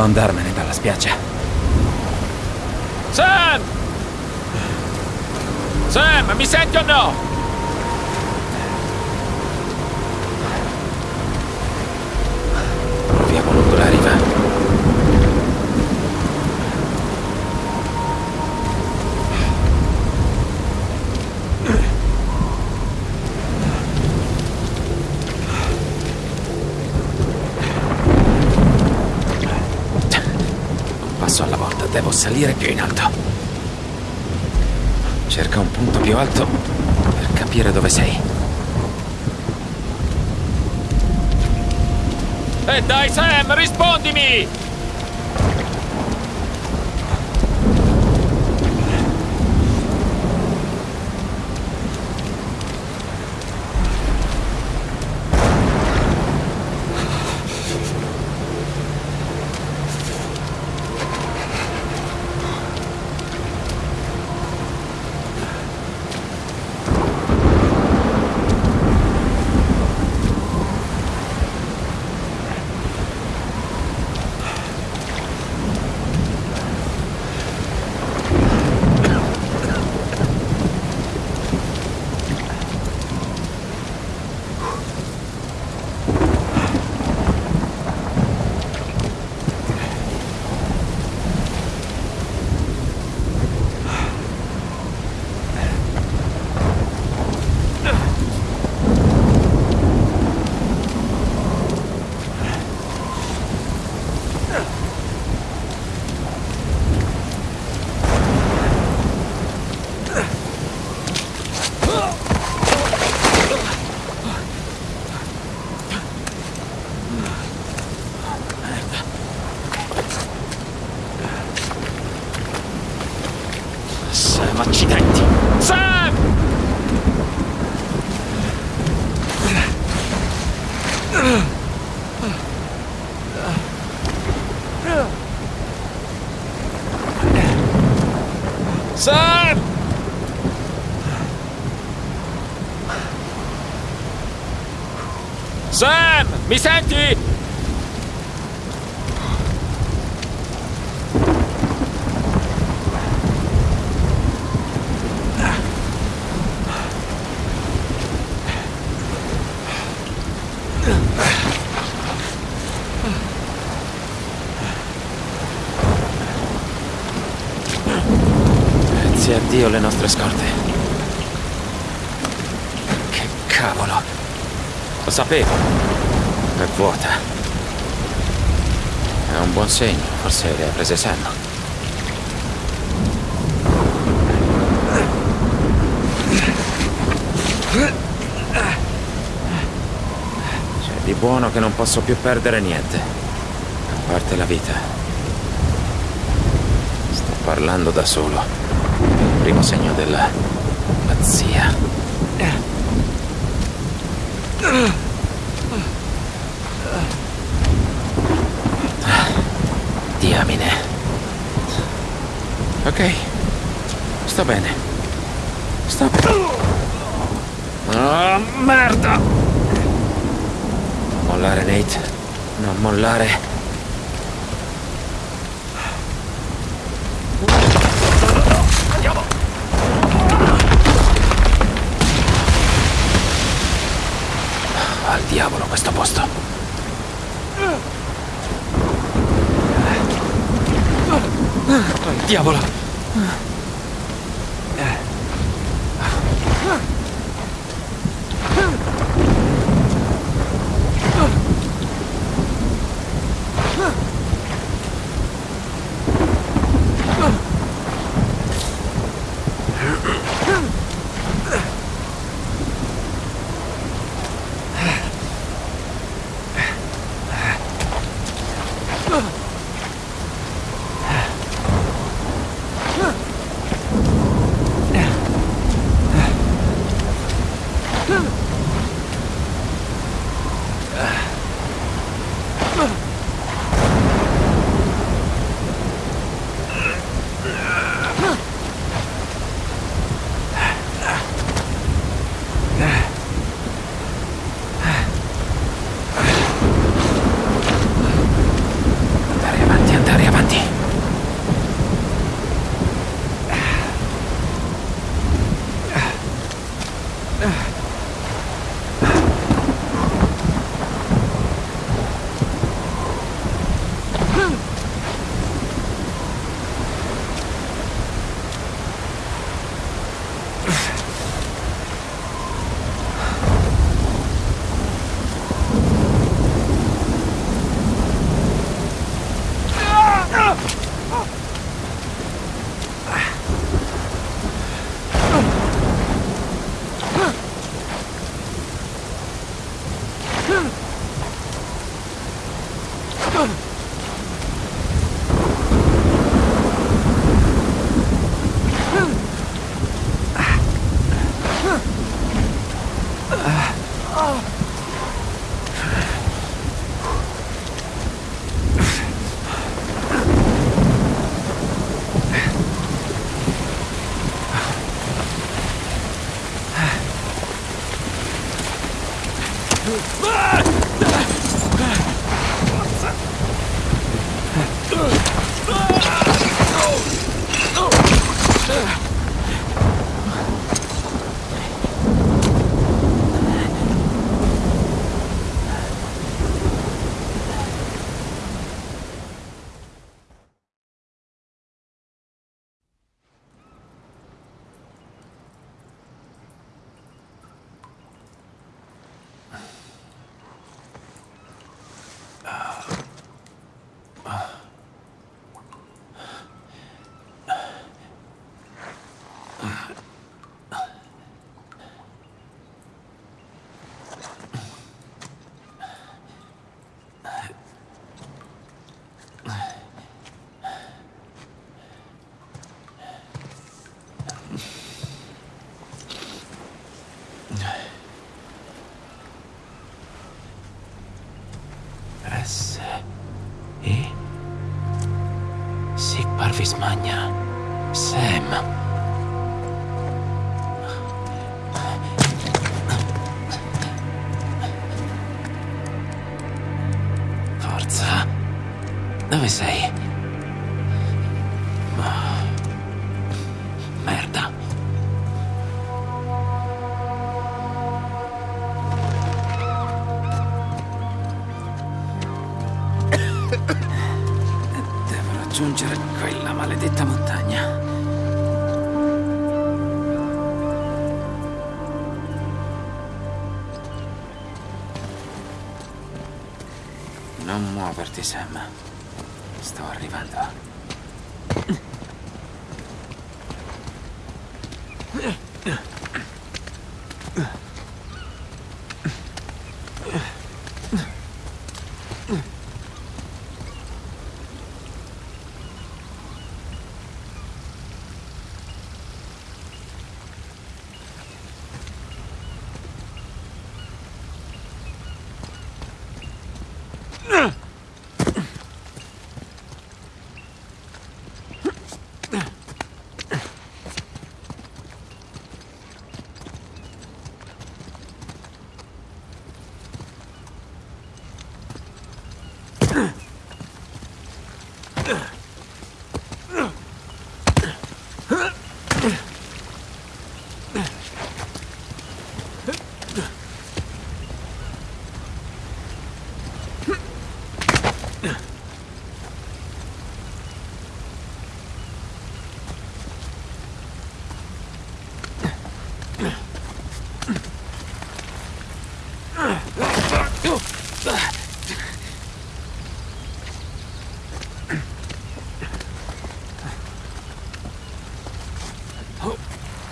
Devo andarmene dalla spiaggia. Sam! Sam, mi senti o no? Proviamo lungo la riva. Un passo alla volta, devo salire più in alto. Cerca un punto più alto per capire dove sei. E Eh, dai Sam, rispondimi! Sam, accidenti! Sam! Sam! Sam! Mi senti? Grazie a Dio le nostre scorte. Che cavolo! Lo sapevo. È vuota. È un buon segno, forse le ha prese sanno. C'è di buono che non posso più perdere niente. A parte la vita. Sto parlando da solo. Primo segno della pazzia. Diamine. Ok. Sto bene. Sto bene. Oh, merda! Mollare, Nate. Non mollare. Al diavolo questo posto. Al diavolo. 啊。Sei? Merda. Devo raggiungere quella maledetta montagna. Non muoverti, Sam. Sto arrivando. Oh,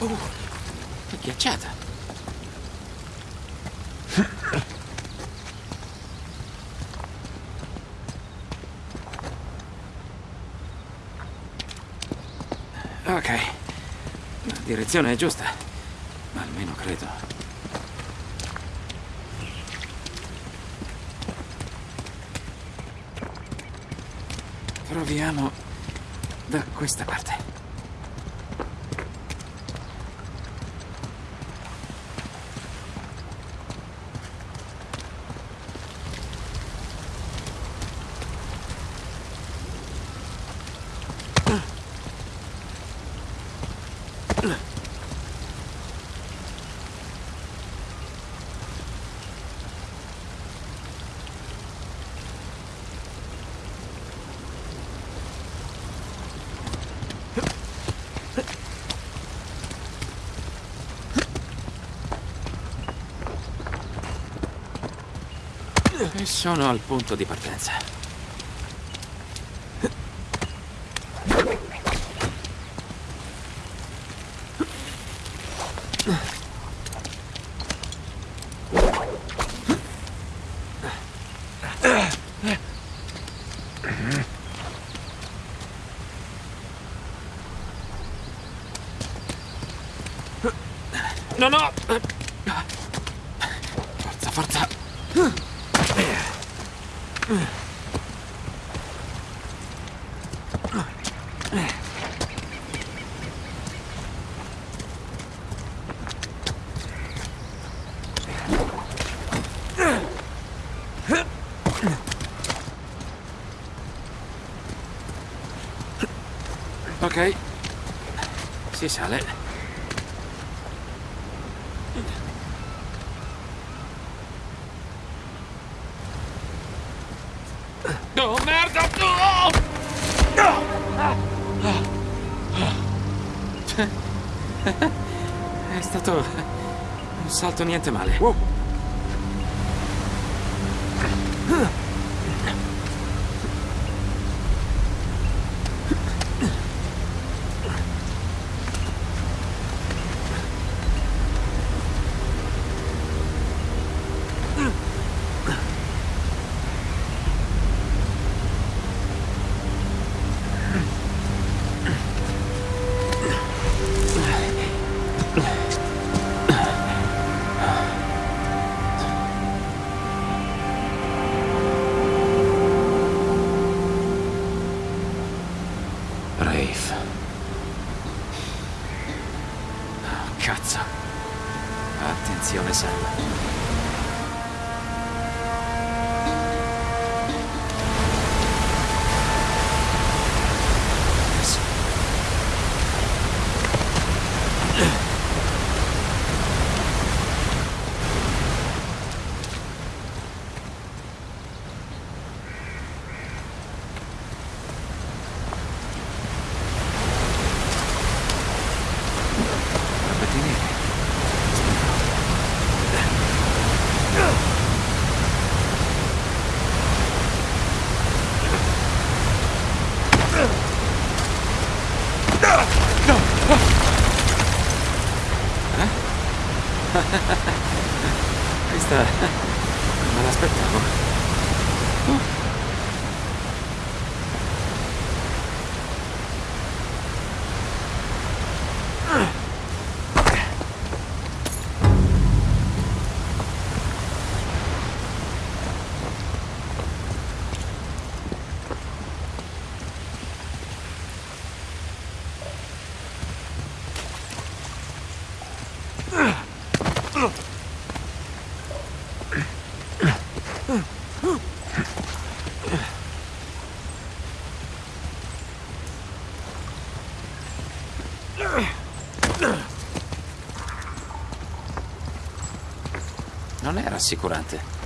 oh, è ghiacciata. Ok, la direzione è giusta, almeno credo. Proviamo da questa parte. E sono al punto di partenza. No, no! Forza, forza! Ok, si sale. Oh, merda! Oh! È stato un salto niente male. Rafe. Non è rassicurante.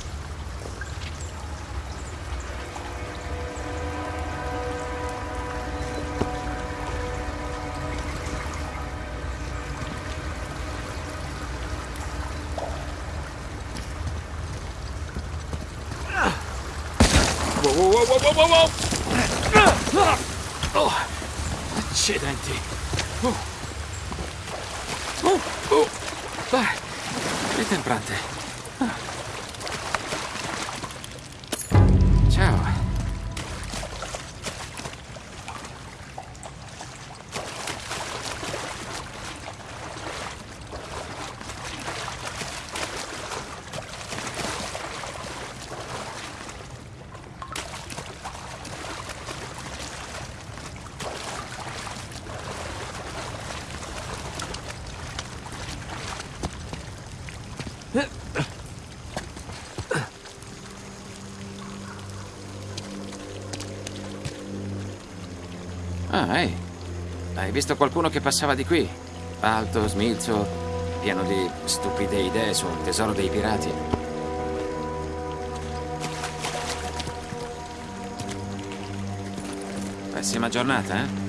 Oh, accidenti. Oh. Oh, oh. Dai, è temprante. Hai visto qualcuno che passava di qui? Alto, smilzo, pieno di stupide idee su un tesoro dei pirati. Pessima giornata, eh?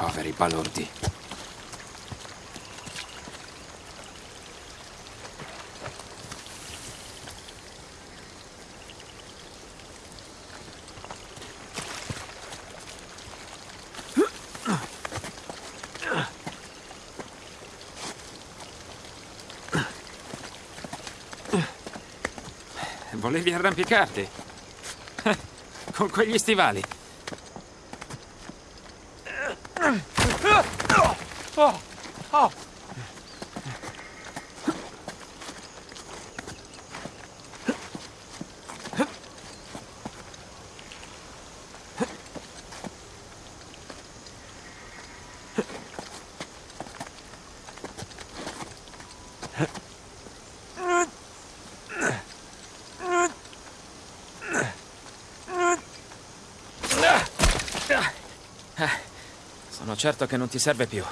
Poveri balordi. Volevi arrampicarti? Con quegli stivali? Sono certo che non ti serve più.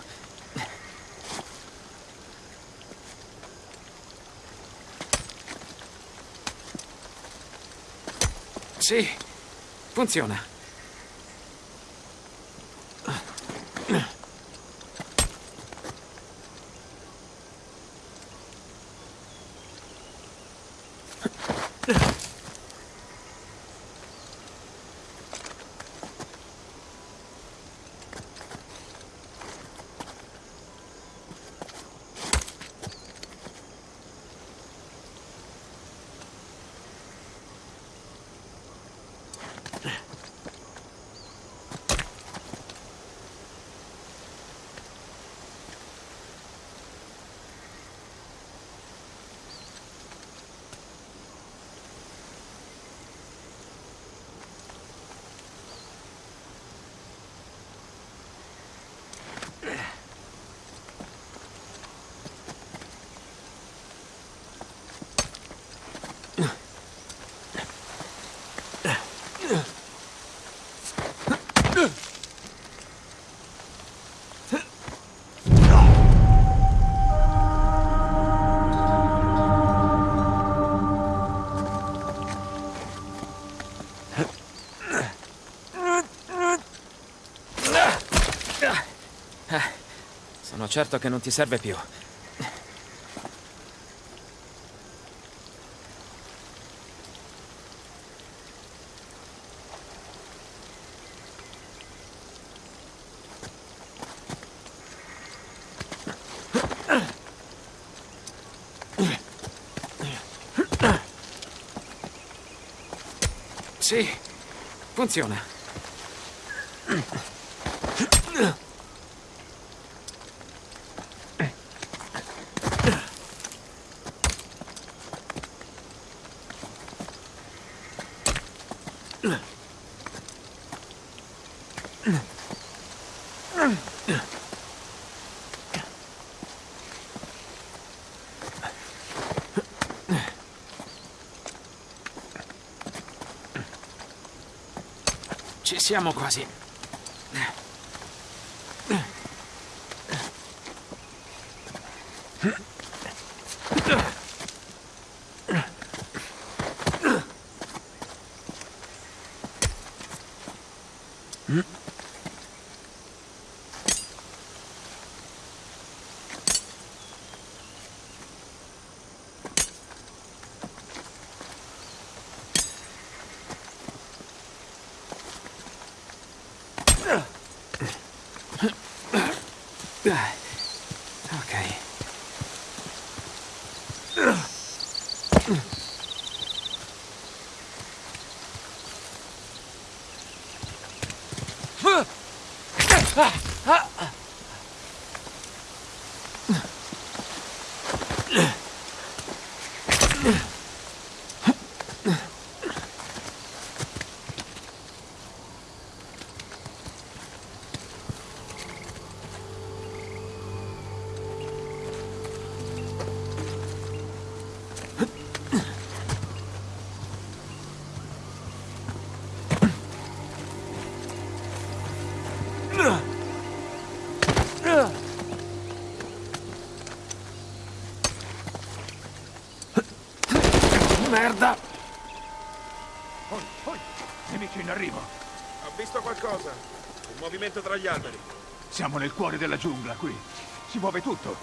Sì, funziona. Sono certo che non ti serve più. Sì, funziona. Ci siamo quasi. Movimento tra gli alberi. Siamo nel cuore della giungla qui. Si muove tutto.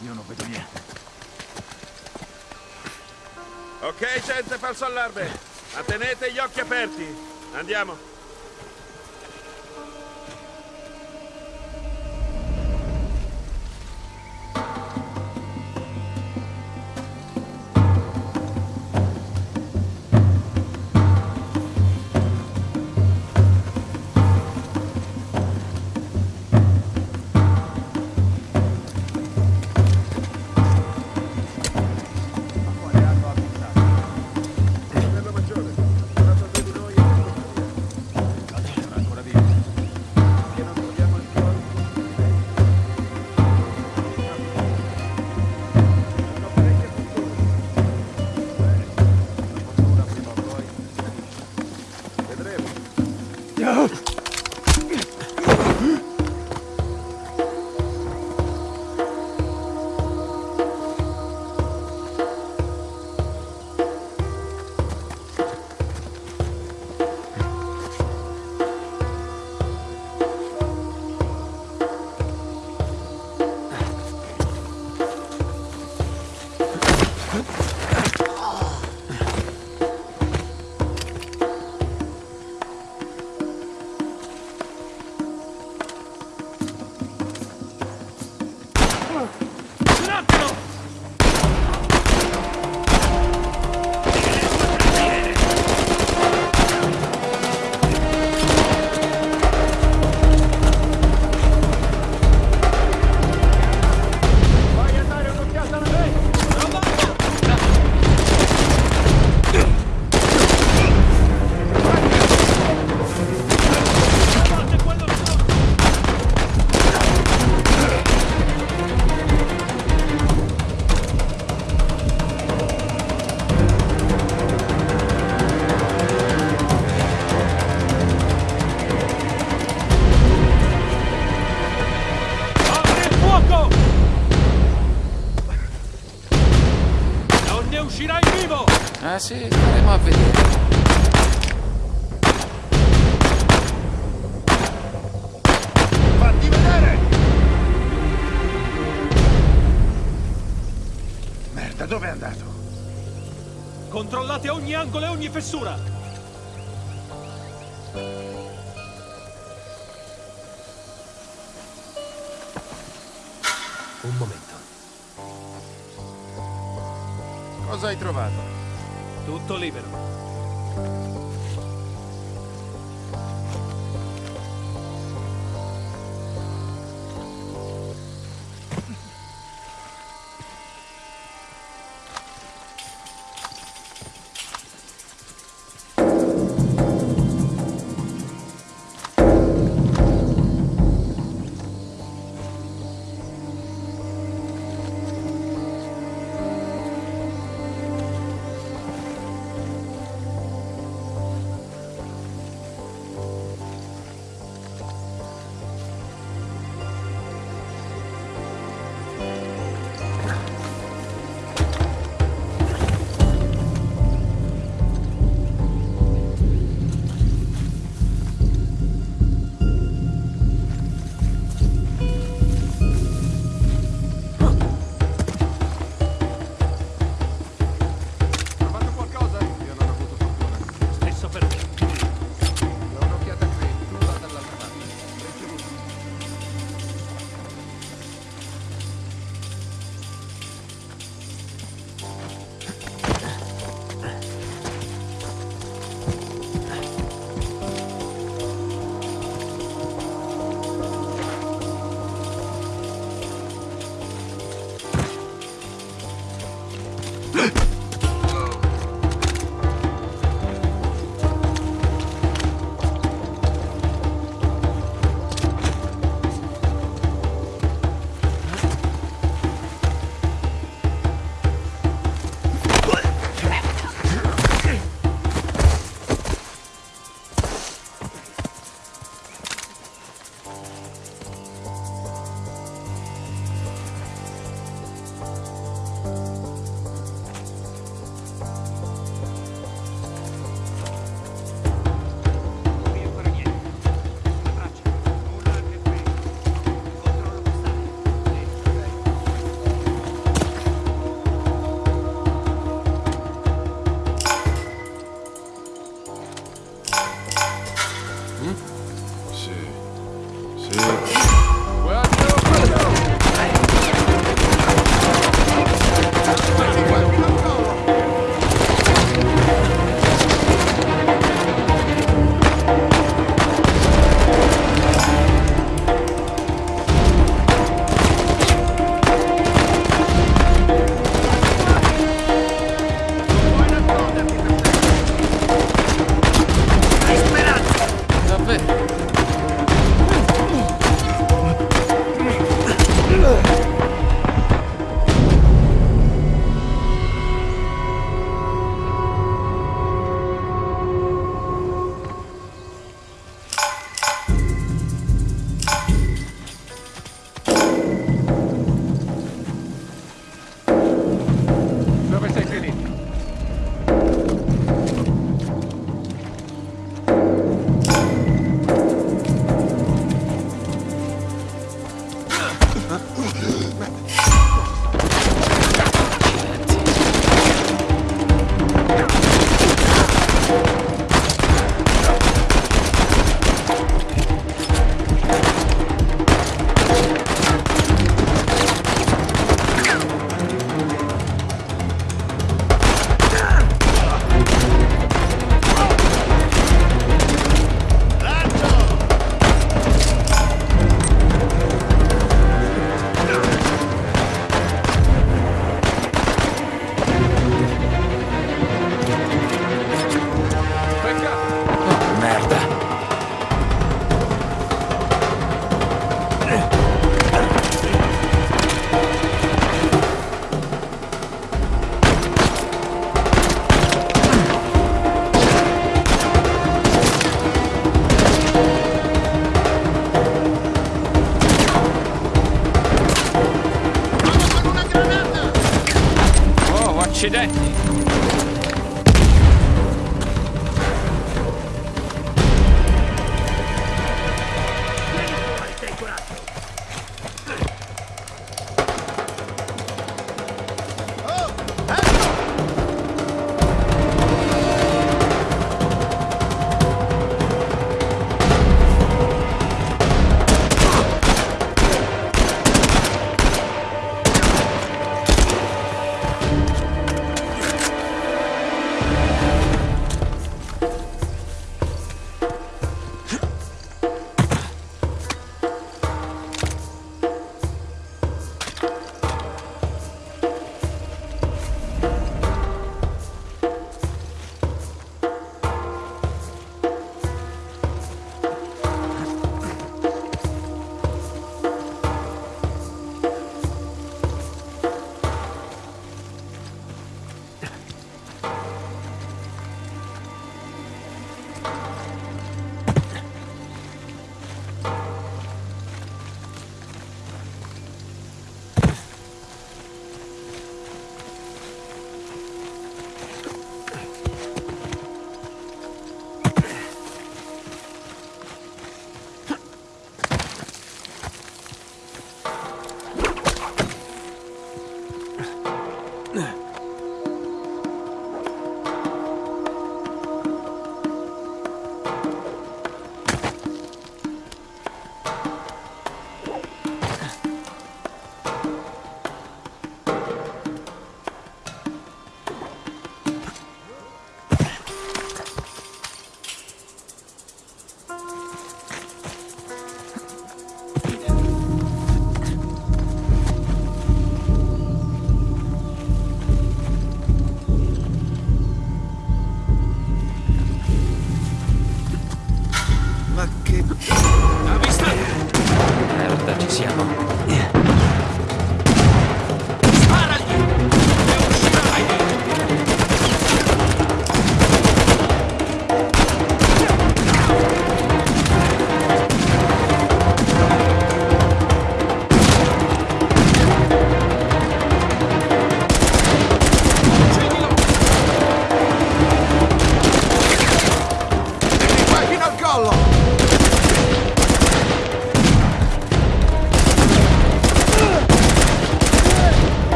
Io non vedo niente. Ok, gente, falso allarme. Ma tenete gli occhi aperti. Andiamo. Ogni angolo e ogni fessura!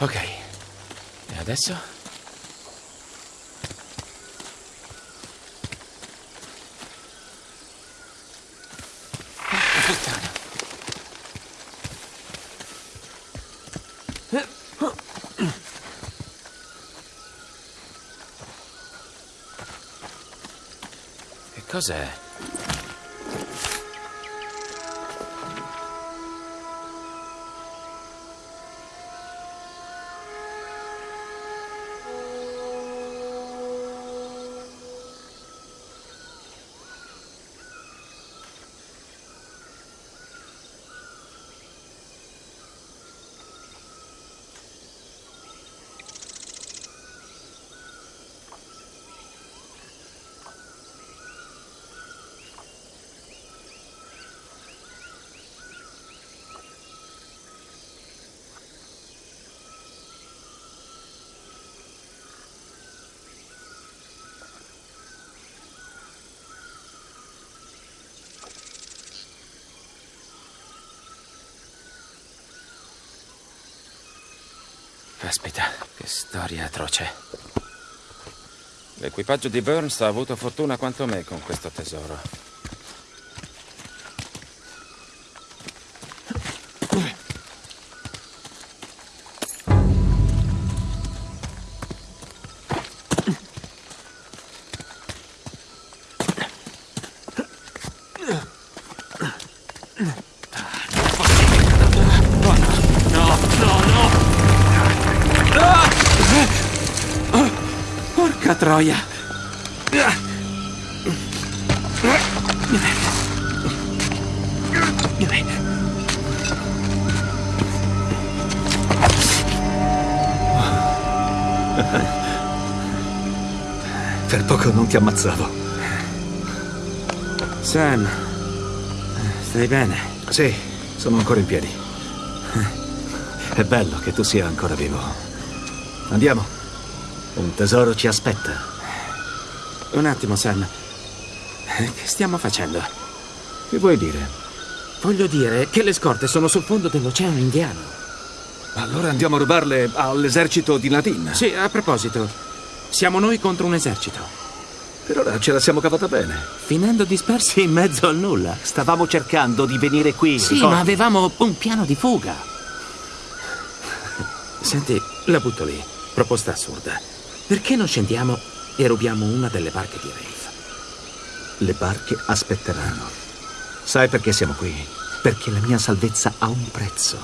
Ok. E adesso? Cos'è? Caspita, che storia atroce. L'equipaggio di Burns ha avuto fortuna quanto me con questo tesoro. Troia! Per poco non ti ammazzavo. Sam, stai bene? Sì, sono ancora in piedi. È bello che tu sia ancora vivo. Andiamo. Un tesoro ci aspetta. Un attimo, Sam. Che stiamo facendo? Che vuoi dire? Voglio dire che le scorte sono sul fondo dell'Oceano Indiano. Allora andiamo a rubarle all'esercito di Nadine. Sì, a proposito, siamo noi contro un esercito. Per ora ce la siamo cavata bene. Finendo dispersi in mezzo al nulla. Stavamo cercando di venire qui. Sì, ricordi? ma avevamo un piano di fuga. Senti, la butto lì. Proposta assurda. Perché non scendiamo e rubiamo una delle barche di Rafe? Le barche aspetteranno. Sai perché siamo qui? Perché la mia salvezza ha un prezzo.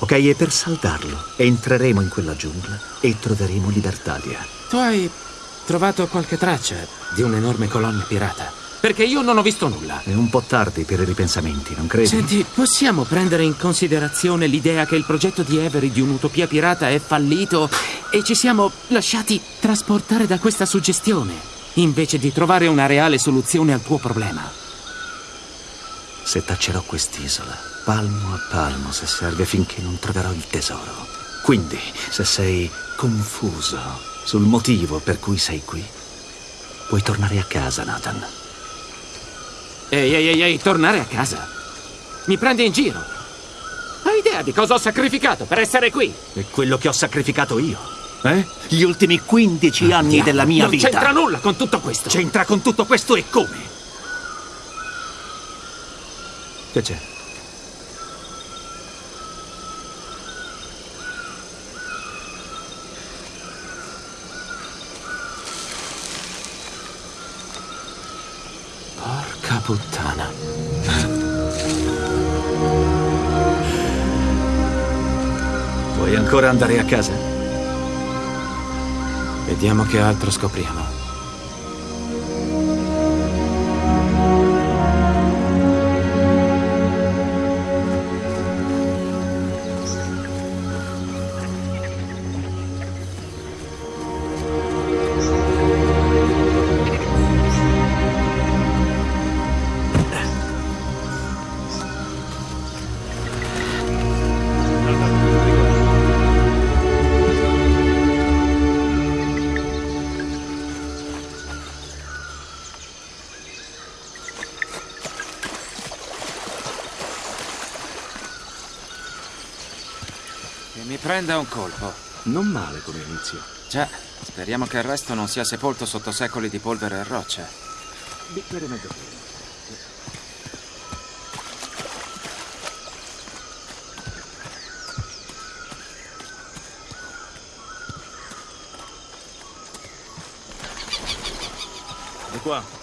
Ok, e per saldarlo entreremo in quella giungla e troveremo Libertalia. Tu hai trovato qualche traccia di un'enorme colonna pirata? Perché io non ho visto nulla. È un po' tardi per i ripensamenti, non credi? Senti, possiamo prendere in considerazione l'idea che il progetto di Avery di un'utopia pirata è fallito e ci siamo lasciati trasportare da questa suggestione, invece di trovare una reale soluzione al tuo problema? Se taccerò quest'isola, palmo a palmo, se serve finché non troverò il tesoro. Quindi, se sei confuso sul motivo per cui sei qui, puoi tornare a casa, Nathan. Ehi, ehi, ehi, ehi, tornare a casa? Mi prendi in giro? Hai idea di cosa ho sacrificato per essere qui? È quello che ho sacrificato io. Eh? Gli ultimi 15 anni Diavolo, della mia non vita. c'entra nulla con tutto questo. C'entra con tutto questo e come? Che c'è? Puttana. Vuoi ancora andare a casa? Vediamo che altro scopriamo. Un colpo. Non male come inizio. Già, speriamo che il resto non sia sepolto sotto secoli di polvere e roccia. Bicchiere mezzo pieno. Di qua.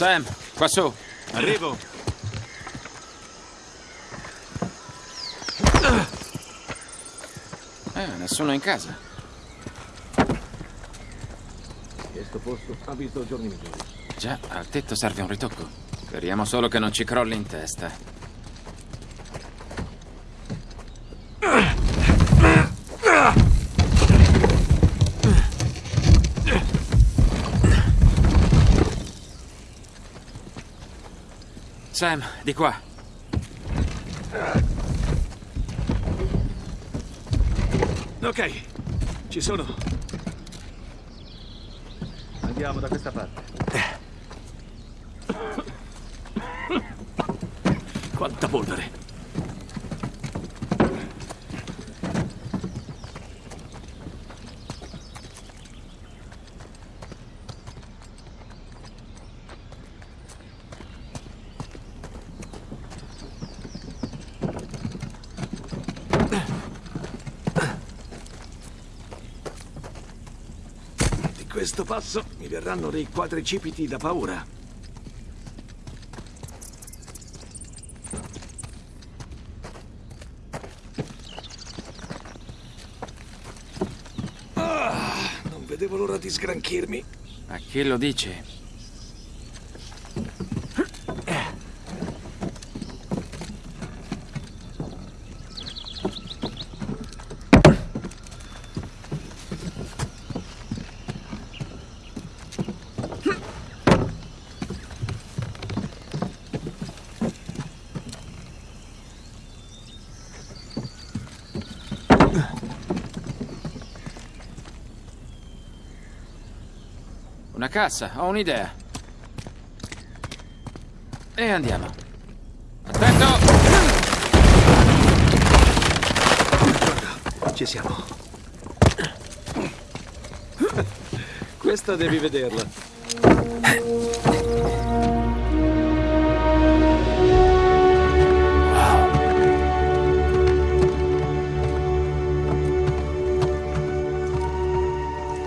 Sam, qua su. Arrivo. Eh, nessuno in casa. Questo posto ha visto giorni migliori. Già, al tetto serve un ritocco. Speriamo solo che non ci crolli in testa. Sam, di qua. Ok, ci sono. Andiamo da questa parte. Quanta polvere. Di questo passo mi verranno dei quadricipiti da paura. Ah, non vedevo l'ora di sgranchirmi. A chi lo dici? Cassa, ho un'idea. E andiamo. Attento! Ci siamo. Questa devi vederla.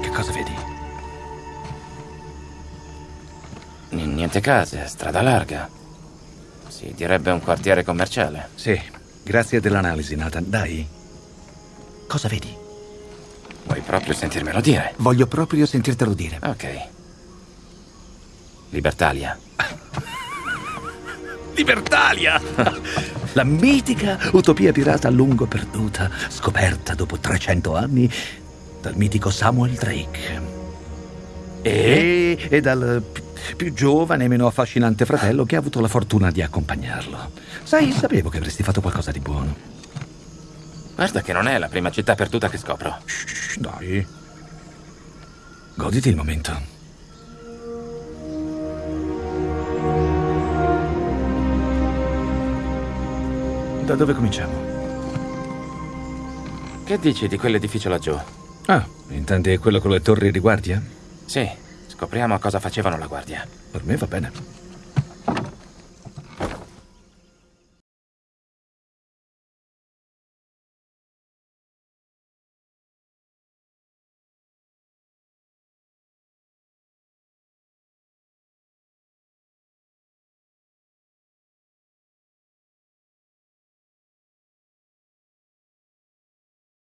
Che cosa vedi? Niente case, strada larga. Si direbbe un quartiere commerciale. Sì, grazie dell'analisi, Nathan. Dai. Cosa vedi? Vuoi proprio sentirmelo dire? Voglio proprio sentirtelo dire. Ok. Libertalia. Libertalia! La mitica utopia pirata a lungo perduta, scoperta dopo 300 anni dal mitico Samuel Drake. E, e dal più giovane e meno affascinante fratello che ha avuto la fortuna di accompagnarlo. Sai, sapevo che avresti fatto qualcosa di buono. Guarda che non è la prima città perduta che scopro. Shh, dai. Goditi il momento. Da dove cominciamo? Che dici di quell'edificio laggiù? Ah, intendi quello con le torri di guardia? Sì, scopriamo cosa facevano la guardia. Per me va bene.